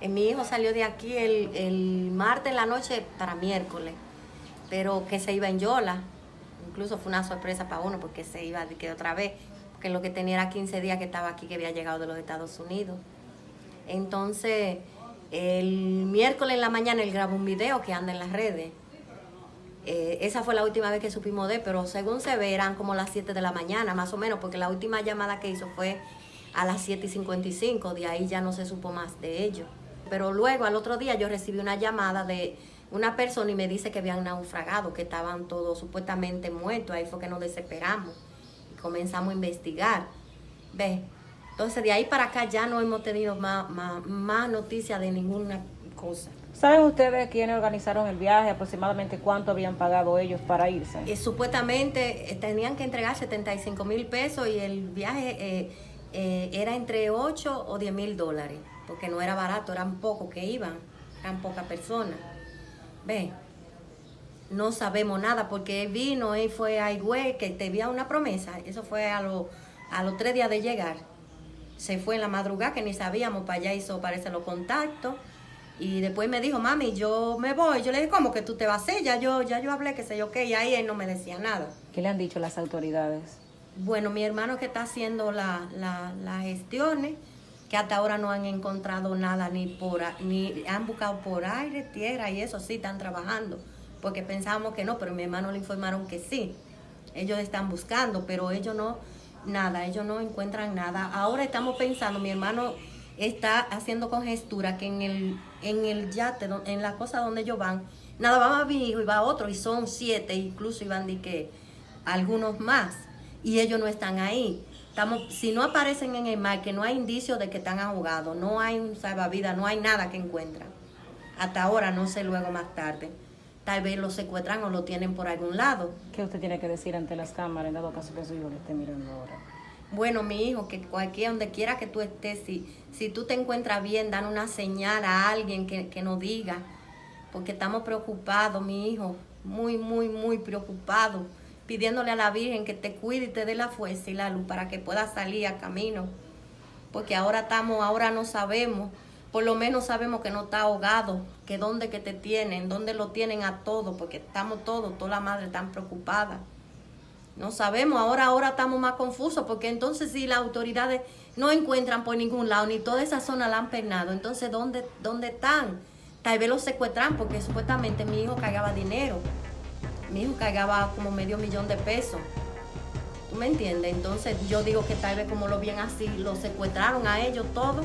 Eh, Mi hijo salió de aquí el, martes en la noche para miércoles, pero que se iba en Yola. Incluso fue una sorpresa para uno porque se iba de que otra vez, porque lo que tenía era 15 días que estaba aquí, que había llegado de los Estados Unidos. Entonces, el miércoles en la mañana él grabó un video que anda en las redes. Eh, esa fue la última vez que supimos de él, pero según se ve eran como las 7 de la mañana, más o menos, porque la última llamada que hizo fue a las 7 y 55, de ahí ya no se supo más de ellos. Pero luego, al otro día, yo recibí una llamada de una persona y me dice que habían naufragado, que estaban todos supuestamente muertos. Ahí fue que nos desesperamos y comenzamos a investigar. ¿Ves? Entonces, de ahí para acá ya no hemos tenido más, más, más noticias de ninguna cosa. ¿Saben ustedes quiénes organizaron el viaje? Aproximadamente cuánto habían pagado ellos para irse. Eh, supuestamente eh, tenían que entregar 75 mil pesos y el viaje eh, era entre 8 o 10 mil dólares, porque no era barato, eran pocos que iban, eran pocas personas. Ve, no sabemos nada porque él vino, él fue a Higüey, que te había una promesa, eso fue a, lo- a los tres días de llegar. Se fue en la madrugada que ni sabíamos, para allá hizo, parece, los contactos. Y después me dijo, mami, yo me voy. Yo le dije, ¿cómo que tú te vas a hacer? Ya yo, ya yo hablé, que sé yo qué, y ahí él no me decía nada. ¿Qué le han dicho las autoridades? Bueno, mi hermano que está haciendo la- la- las gestiones, que hasta ahora no han encontrado nada, ni por a- ni han buscado por aire, tierra y eso sí están trabajando, porque pensábamos que no, pero mi hermano le informaron que sí. Ellos están buscando, pero ellos no, nada, ellos no encuentran nada. Ahora estamos pensando, mi hermano está haciendo congestura que en el, en el yate, en la cosa donde ellos van, nada, va mi hijo y va otro, y son siete, incluso iban de que algunos más, y ellos no están ahí. Estamos, si no aparecen en el mar, que no hay indicios de que están ahogados, no hay un salvavidas, no hay nada que encuentran. Hasta ahora, no sé luego más tarde. Tal vez lo secuestran o lo tienen por algún lado. ¿Qué usted tiene que decir ante las cámaras en dado caso que su hijo le esté mirando ahora? Bueno, mi hijo, que cualquiera, donde quiera que tú estés, si, si tú te encuentras bien, dan una señal a alguien que, que nos diga, porque estamos preocupados, mi hijo, muy, muy, muy preocupados, pidiéndole a la Virgen que te cuide y te dé la fuerza y la luz para que puedas salir a camino, porque ahora estamos, ahora no sabemos, por lo menos sabemos que no está ahogado, que dónde que te tienen, dónde lo tienen a todo, porque estamos todos, toda la madre tan preocupada. No sabemos, ahora, ahora estamos más confusos, porque entonces si las autoridades no encuentran por ningún lado, ni toda esa zona la han pernado, entonces ¿dónde, dónde están? Tal vez los secuestran, porque supuestamente mi hijo cargaba dinero. Mi hijo cargaba como medio millón de pesos. ¿Tú me entiendes? Entonces yo digo que tal vez como lo bien así, lo secuestraron a ellos todos